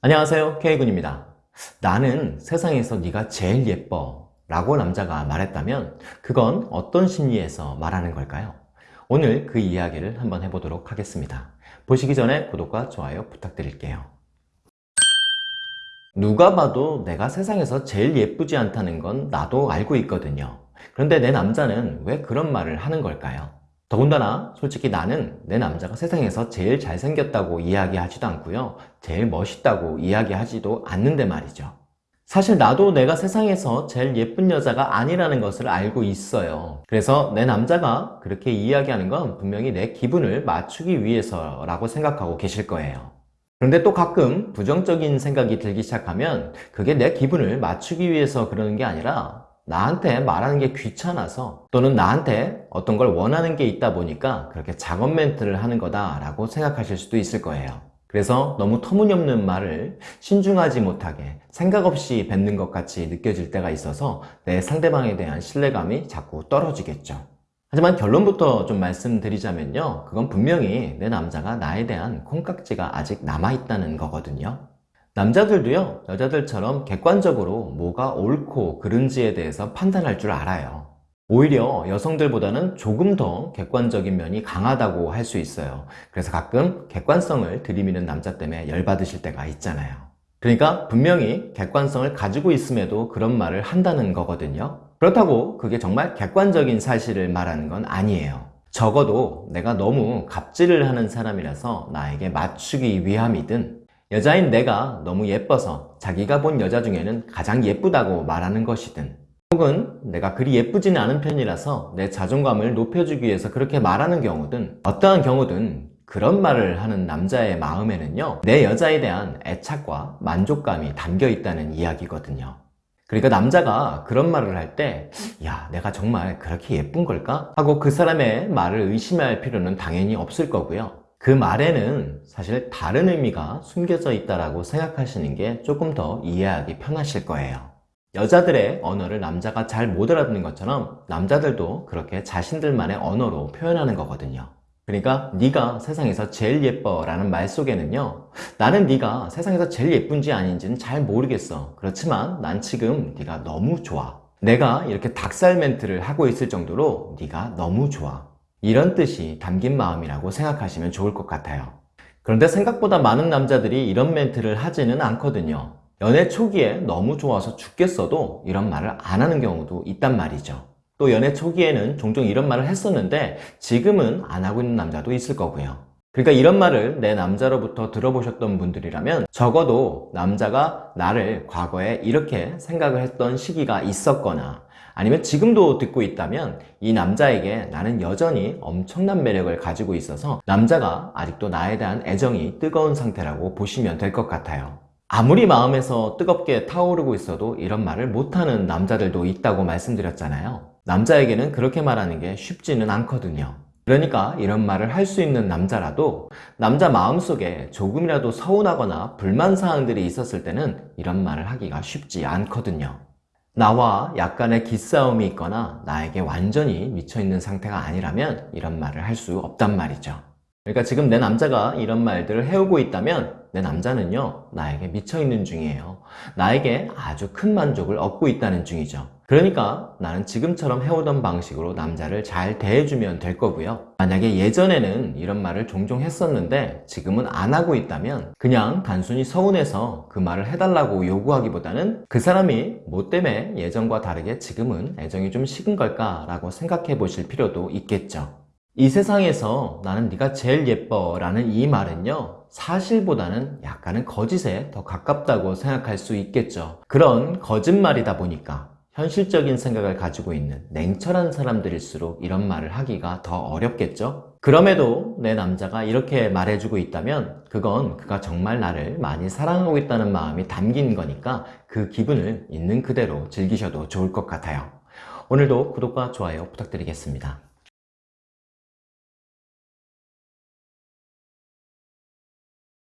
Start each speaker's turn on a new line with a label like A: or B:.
A: 안녕하세요. K군입니다. 나는 세상에서 네가 제일 예뻐 라고 남자가 말했다면 그건 어떤 심리에서 말하는 걸까요? 오늘 그 이야기를 한번 해보도록 하겠습니다. 보시기 전에 구독과 좋아요 부탁드릴게요. 누가 봐도 내가 세상에서 제일 예쁘지 않다는 건 나도 알고 있거든요. 그런데 내 남자는 왜 그런 말을 하는 걸까요? 더군다나 솔직히 나는 내 남자가 세상에서 제일 잘생겼다고 이야기하지도 않고요. 제일 멋있다고 이야기하지도 않는데 말이죠. 사실 나도 내가 세상에서 제일 예쁜 여자가 아니라는 것을 알고 있어요. 그래서 내 남자가 그렇게 이야기하는 건 분명히 내 기분을 맞추기 위해서라고 생각하고 계실 거예요. 그런데 또 가끔 부정적인 생각이 들기 시작하면 그게 내 기분을 맞추기 위해서 그러는 게 아니라 나한테 말하는 게 귀찮아서 또는 나한테 어떤 걸 원하는 게 있다 보니까 그렇게 작업 멘트를 하는 거다 라고 생각하실 수도 있을 거예요. 그래서 너무 터무니없는 말을 신중하지 못하게 생각 없이 뱉는 것 같이 느껴질 때가 있어서 내 상대방에 대한 신뢰감이 자꾸 떨어지겠죠. 하지만 결론부터 좀 말씀드리자면요. 그건 분명히 내 남자가 나에 대한 콩깍지가 아직 남아있다는 거거든요 남자들도요 여자들처럼 객관적으로 뭐가 옳고 그른지에 대해서 판단할 줄 알아요. 오히려 여성들보다는 조금 더 객관적인 면이 강하다고 할 수 있어요. 그래서 가끔 객관성을 들이미는 남자 때문에 열받으실 때가 있잖아요. 그러니까 분명히 객관성을 가지고 있음에도 그런 말을 한다는 거거든요. 그렇다고 그게 정말 객관적인 사실을 말하는 건 아니에요. 적어도 내가 너무 갑질을 하는 사람이라서 나에게 맞추기 위함이든 여자인 내가 너무 예뻐서 자기가 본 여자 중에는 가장 예쁘다고 말하는 것이든 혹은 내가 그리 예쁘지는 않은 편이라서 내 자존감을 높여주기 위해서 그렇게 말하는 경우든 어떠한 경우든 그런 말을 하는 남자의 마음에는요 내 여자에 대한 애착과 만족감이 담겨 있다는 이야기거든요 그러니까 남자가 그런 말을 할 때 야 내가 정말 그렇게 예쁜 걸까? 하고 그 사람의 말을 의심할 필요는 당연히 없을 거고요 그 말에는 사실 다른 의미가 숨겨져 있다고 생각하시는 게 조금 더 이해하기 편하실 거예요. 여자들의 언어를 남자가 잘 못 알아듣는 것처럼 남자들도 그렇게 자신들만의 언어로 표현하는 거거든요. 그러니까 네가 세상에서 제일 예뻐 라는 말 속에는요 나는 네가 세상에서 제일 예쁜지 아닌지는 잘 모르겠어. 그렇지만 난 지금 네가 너무 좋아. 내가 이렇게 닭살 멘트를 하고 있을 정도로 네가 너무 좋아 이런 뜻이 담긴 마음이라고 생각하시면 좋을 것 같아요. 그런데 생각보다 많은 남자들이 이런 멘트를 하지는 않거든요. 연애 초기에 너무 좋아서 죽겠어도 이런 말을 안 하는 경우도 있단 말이죠. 또 연애 초기에는 종종 이런 말을 했었는데 지금은 안 하고 있는 남자도 있을 거고요. 그러니까 이런 말을 내 남자로부터 들어보셨던 분들이라면 적어도 남자가 나를 과거에 이렇게 생각을 했던 시기가 있었거나 아니면 지금도 듣고 있다면 이 남자에게 나는 여전히 엄청난 매력을 가지고 있어서 남자가 아직도 나에 대한 애정이 뜨거운 상태라고 보시면 될 것 같아요. 아무리 마음에서 뜨겁게 타오르고 있어도 이런 말을 못하는 남자들도 있다고 말씀드렸잖아요. 남자에게는 그렇게 말하는 게 쉽지는 않거든요. 그러니까 이런 말을 할 수 있는 남자라도 남자 마음속에 조금이라도 서운하거나 불만사항들이 있었을 때는 이런 말을 하기가 쉽지 않거든요 나와 약간의 기싸움이 있거나 나에게 완전히 미쳐있는 상태가 아니라면 이런 말을 할 수 없단 말이죠 그러니까 지금 내 남자가 이런 말들을 해오고 있다면 내 남자는요 나에게 미쳐있는 중이에요. 나에게 아주 큰 만족을 얻고 있다는 중이죠. 그러니까 나는 지금처럼 해오던 방식으로 남자를 잘 대해주면 될 거고요. 만약에 예전에는 이런 말을 종종 했었는데 지금은 안 하고 있다면 그냥 단순히 서운해서 그 말을 해달라고 요구하기보다는 그 사람이 뭐 때문에 예전과 다르게 지금은 애정이 좀 식은 걸까 라고 생각해 보실 필요도 있겠죠 이 세상에서 나는 네가 제일 예뻐 라는 이 말은요 사실보다는 약간은 거짓에 더 가깝다고 생각할 수 있겠죠 그런 거짓말이다 보니까 현실적인 생각을 가지고 있는 냉철한 사람들일수록 이런 말을 하기가 더 어렵겠죠? 그럼에도 내 남자가 이렇게 말해주고 있다면 그건 그가 정말 나를 많이 사랑하고 있다는 마음이 담긴 거니까 그 기분을 있는 그대로 즐기셔도 좋을 것 같아요. 오늘도 구독과 좋아요 부탁드리겠습니다.